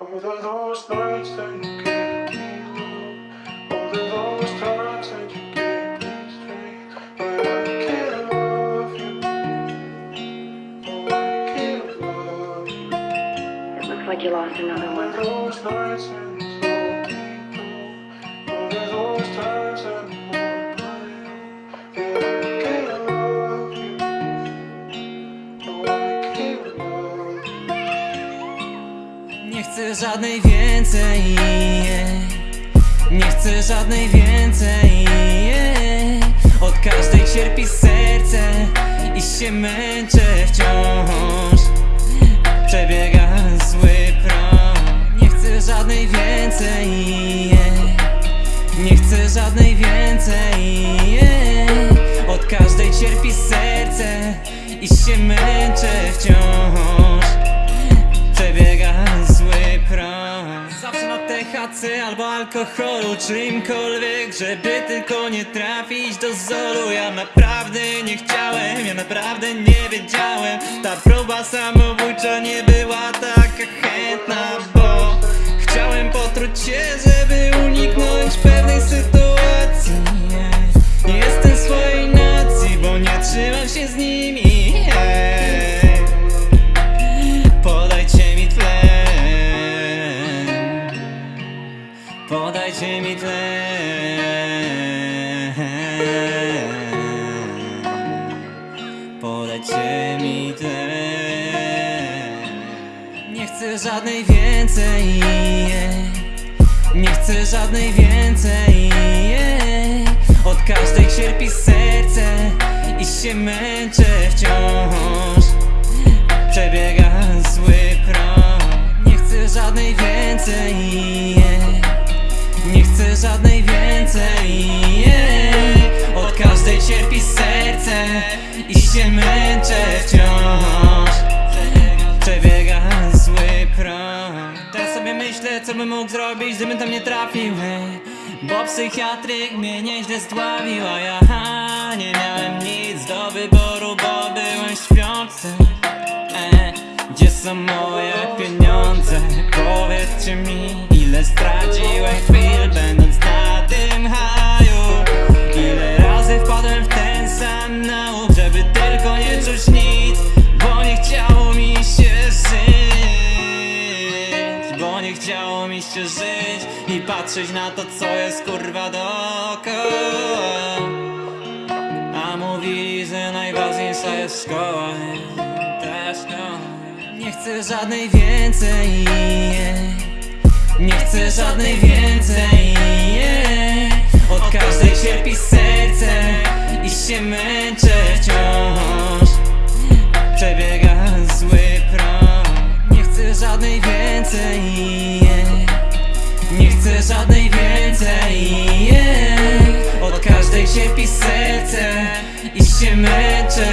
All those nights that you gave me love All those times that you gave me strength. But I can't love you. Oh, I can't love you. It looks like you lost another one. Chcę żadnej więcej Nie chcę żadnej więcej Od każdej cierpi serce I się męczę wciąż. Przebiega zły prąd Nie chcę żadnej więcej Nie chcę żadnej więcej Od każdej cierpi serce I się męczę wciąż THC albo alkoholu Czymkolwiek, żeby tylko nie trafić do zolu Ja naprawdę nie chciałem, ja naprawdę nie wiedziałem. Ta próba samobójcza nie była taka chętna Bo chciałem potruć się, żeby uniknąć pewnej sytuacji. Nie jestem swojej nacji, bo nie trzymam się z nimi Podajcie mi tlen Podajcie mi tlen Nie chcę żadnej więcej. Nie chcę żadnej więcej. Od każdej cierpi serce I się męczę wciąż. Przebiega zły prąd. Nie chcę żadnej więcej chcę żadnej więcej. Od każdej cierpi serce I się męczę wciąż. Przebiega zły prąd. Teraz sobie myślę co bym mógł zrobić Gdybym tam nie trafił ej. Bo psychiatryk mnie nieźle zdławił A ja ha, nie miałem nic do wyboru Bo byłem śpiący e, Gdzie są moje pieniądze? Powiedzcie mi Ile straciłem chwil będąc na tym haju. Ile razy wpadłem w ten sam nałóg Żeby tylko nie czuć nic Bo nie chciało mi się żyć. Bo nie chciało mi się żyć I patrzeć na to co jest kurwa dookoła. A mówili, że najważniejsza jest szkoła. Ta szkoła Nie chcę żadnej więcej Nie chcę żadnej więcej Od każdej cierpi serce I się męczę wciąż. Przebiega zły prąd Nie chcę żadnej więcej nie. Chcę żadnej więcej Od każdej cierpi serce I się męczę